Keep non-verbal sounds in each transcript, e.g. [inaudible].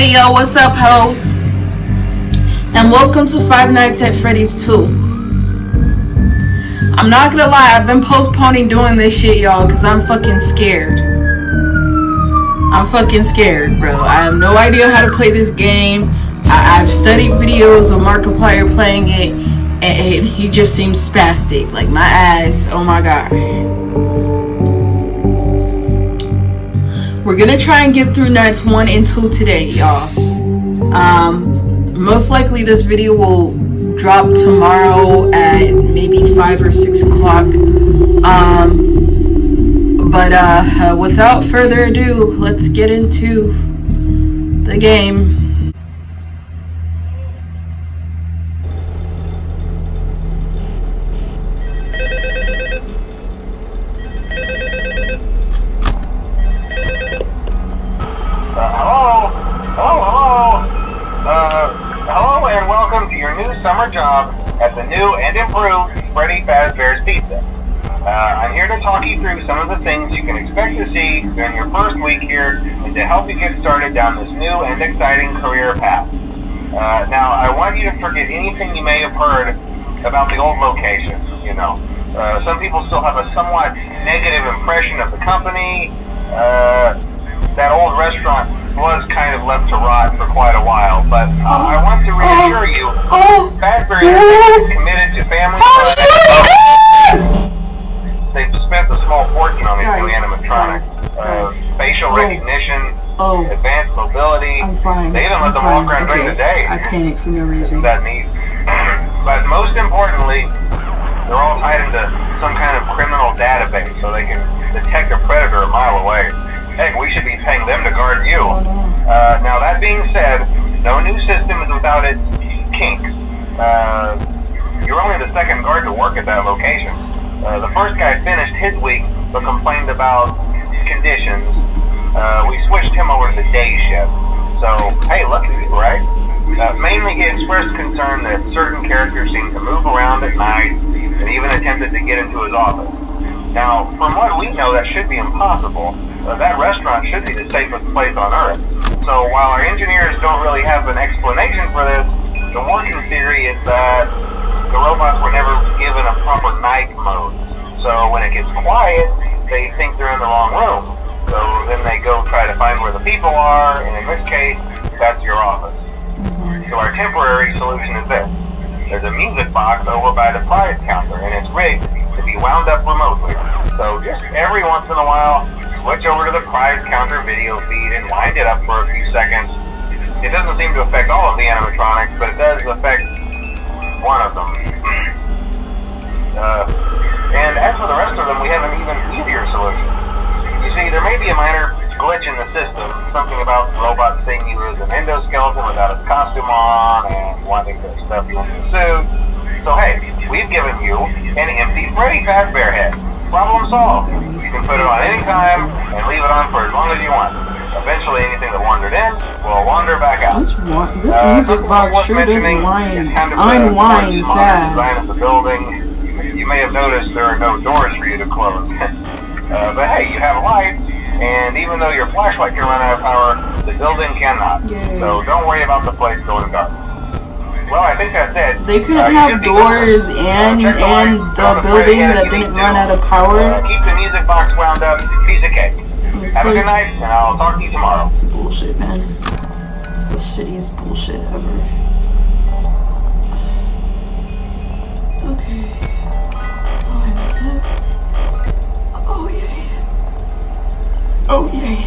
Hey yo, what's up, hoes? And welcome to Five Nights at Freddy's 2. I'm not gonna lie, I've been postponing doing this shit, y'all, because I'm fucking scared. I'm fucking scared, bro. I have no idea how to play this game. I have studied videos of Markiplier playing it, and, he just seems spastic. Like, my eyes, oh my god. Gonna try and get through nights one and two today, y'all. Um, most likely this video will drop tomorrow at maybe five or six o'clock. Um, but uh, without further ado, let's get into the game. Job at the new and improved Freddy Fazbear's Pizza. Uh, I'm here to talk you through some of the things you can expect to see during your first week here and to help you get started down this new and exciting career path. Uh, now, I want you to forget anything you may have heard about the old location. You know, uh, some people still have a somewhat negative impression of the company. Uh, that old restaurant was kind of left to rot for quite a while, but uh, oh, I want to reassure oh, you, oh, Fazbear is committed to family oh, They've spent a small fortune on these guys, new animatronics. Guys, uh, facial oh, recognition, oh, advanced mobility. I'm fine. They even I'm them fine. walk around okay. during the day. I panic for no reason. That neat. [clears throat] but most importantly, they're all tied into some kind of criminal database so they can detect a predator a mile away. Heck, we should be paying them to guard you. Oh, uh, now, that being said, no new system is without its kinks. Uh, you're only the second guard to work at that location. Uh, the first guy finished his week, but complained about conditions. Uh, we switched him over to the day shift. So, hey, lucky you, right? Uh, mainly he expressed concern that certain characters seemed to move around at night and even attempted to get into his office. Now, from what we know, that should be impossible. Uh, that restaurant should be the safest place on Earth. So while our engineers don't really have an explanation for this, the working theory is that the robots were never given a proper night mode. So when it gets quiet, they think they're in the wrong room. So then they go try to find where the people are, and in this case, that's your office. So our temporary solution is this. There's a music box over by the prize counter, and it's rigged to be wound up remotely. So just every once in a while, switch over to the prize counter video feed and wind it up for a few seconds. It doesn't seem to affect all of the animatronics, but it does affect one of them. [clears throat] uh, and as for the rest of them, we have an even easier solution. You see, there may be a minor glitch in the system, something about the robot seeing you as an endoskeleton without its costume on and wanting to stuff you into a suit. So hey, we've given you an empty Freddy Fazbear head. Problem solved. You can put it on any time and leave it on for as long as you want. Eventually, anything that wandered in will wander back out. This, this uh, music box sure does kind of unwind fast. Design of the building. You may have noticed there are no doors for you to close. [laughs] uh, but hey, you have lights, and even though your flashlight can run out of power, the building cannot. Yay. So don't worry about the place going dark. Well, I think that's it. They couldn't uh, have doors and uh, and the building that didn't run out of power. Uh, keep the music box wound up. Piece of cake. It's have like, a good night, and I'll talk to you tomorrow. It's bullshit, man. It's the shittiest bullshit ever. Okay. Oh, and that's it. Oh yay. Oh yay.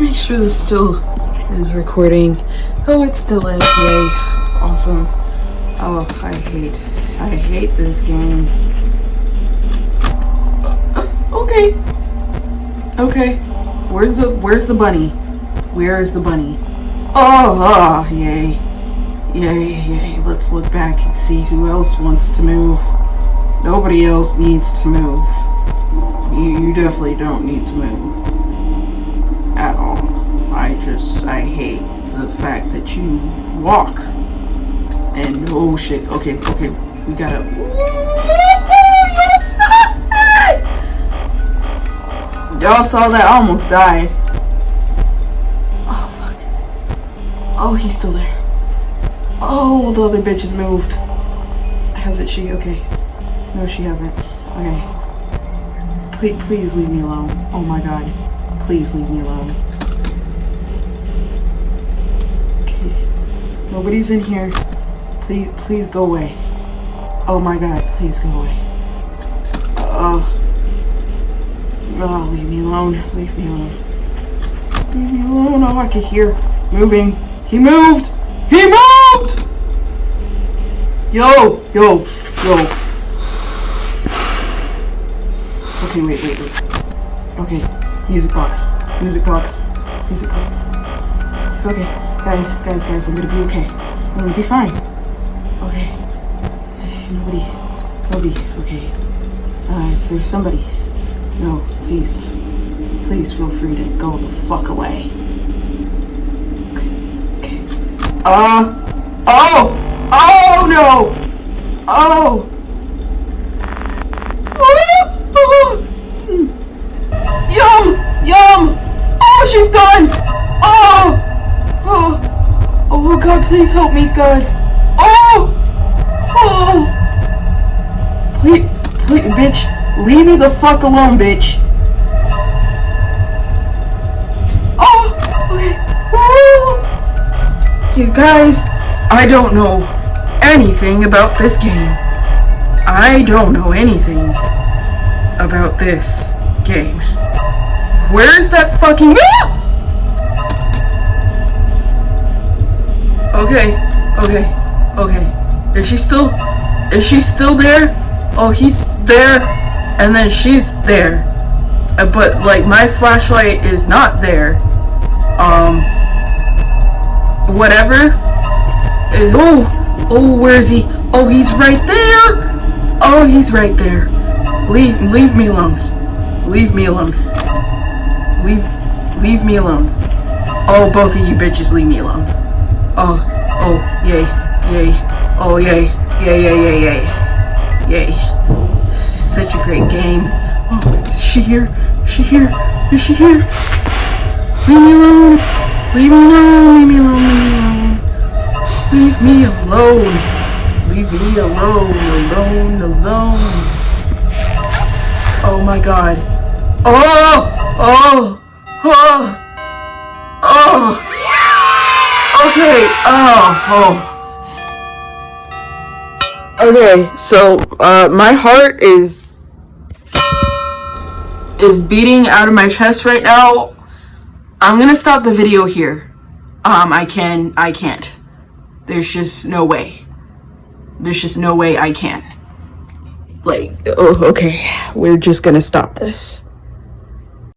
Make sure this still is recording. Oh, it still is. Yay. Awesome. Oh, I hate, I hate this game. Okay. Okay. Where's the, where's the bunny? Where is the bunny? Oh, oh, yay. Yay, yay. Let's look back and see who else wants to move. Nobody else needs to move. You, you definitely don't need to move. The fact that you walk. And, oh shit, okay, okay, we gotta, Y'all saw that, I almost died. Oh fuck. Oh, he's still there. Oh, the other bitch has moved. Has it she? Okay. No, she hasn't. Okay. Please, please leave me alone. Oh my god. Please leave me alone. Okay. Nobody's in here. Please, please go away. Oh my god, please go away. Oh. Oh, leave me alone. Leave me alone. Leave me alone. Oh, I can hear. Moving. He moved! He moved! Yo! Yo! Yo! Okay, wait, wait, wait. Okay. Music box. Music box. Music box. Okay. Guys, guys, guys, I'm gonna be okay. I'm gonna be fine. Okay. Nobody. Nobody. Okay. Uh, is there somebody? No, please. Please feel free to go the fuck away. Uh. Oh! Oh no! Oh! Yum! Yum! Oh, she's gone! Oh! Oh! Oh God, please help me, God! Oh! Oh! Please, please, bitch, leave me the fuck alone, bitch. Oh! Okay. Woo! You guys, I don't know anything about this game. I don't know anything about this game. Where's that fucking- ah! Okay, okay, okay. Is she still- is she still there? Oh, he's there, and then she's there. Uh, But, like, my flashlight is not there. Um, whatever. Uh, Oh, oh, where is he? Oh, he's right there. Oh, he's right there. Leave, leave me alone. Leave me alone. Leave, leave me alone. Oh, both of you bitches, leave me alone. Oh, oh, yay, yay. Oh, yay, yay, yay, yay, yay, yay. This is such a great game. Oh, is she here? Is she here? Is she here? Leave me alone. Leave me alone. Leave me alone. Leave me alone. Leave me alone. Alone. Alone. Oh my god. Oh! Oh! Oh! Oh! Okay. Oh. Oh. Okay. So, uh, my heart is is beating out of my chest right now. I'm gonna stop the video here. Um, I can, I can't. There's just no way. There's just no way I can. Like, oh, okay. We're just gonna stop this.